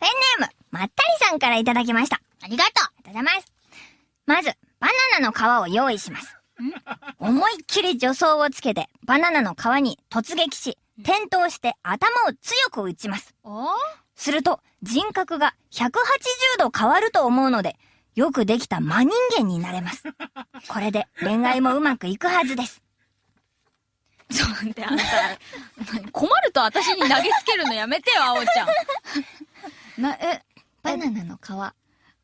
ペンネーム、まったりさんからいただきました。ありがとありがとうございます。まず、バナナの皮を用意します。思いっきり助走をつけて、バナナの皮に突撃し、転倒して頭を強く打ちます。すると、人格が180度変わると思うので、よくできた真人間になれます。これで恋愛もうまくいくはずです。そうで、あのさ、困ると私に投げつけるのやめてよ、あおちゃん。な、え、バナナの皮。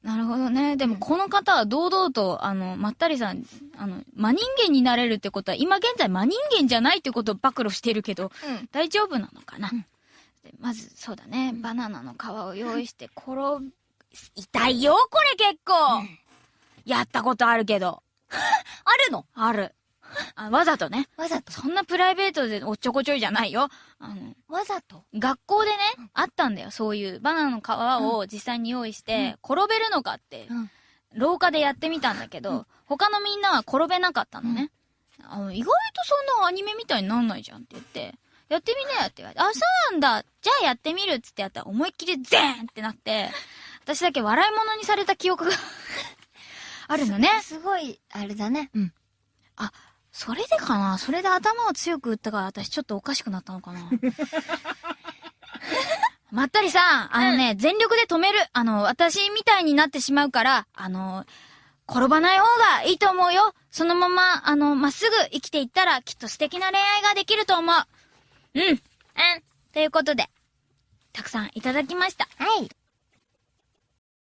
なるほどね。でもこの方は堂々と、あの、まったりさん、あの、真人間になれるってことは、今現在真人間じゃないってことを暴露してるけど、うん。大丈夫なのかな、うんでまず、そうだね、バナナの皮を用意して、転ぶ、痛いよ、これ結構、やったことあるけど。あるの？ある。あわざとね。わざとそんなプライベートでおっちょこちょいじゃないよ。あの、わざと？学校でね、あったんだよ、そういう。バナナの皮を実際に用意して、転べるのかって、うん廊下でやってみたんだけど、他のみんなは転べなかったのね。あの意外とそんなアニメみたいになんないじゃんって言って、やってみなよって言われて、あ、そうなんだじゃあやってみるっつってやったら思いっきりゼーンってなって、私だけ笑い物にされた記憶が あるのね。すごい、あれだね。うん。それでかな？それで頭を強く打ったから私ちょっとおかしくなったのかな？まったりさん、あのね、全力で止める。あの、私みたいになってしまうから、あの、転ばない方がいいと思うよ。そのまま、あの、まっすぐ生きていったら、きっと素敵な恋愛ができると思う。うん。うん。ということで、たくさんいただきました。はい。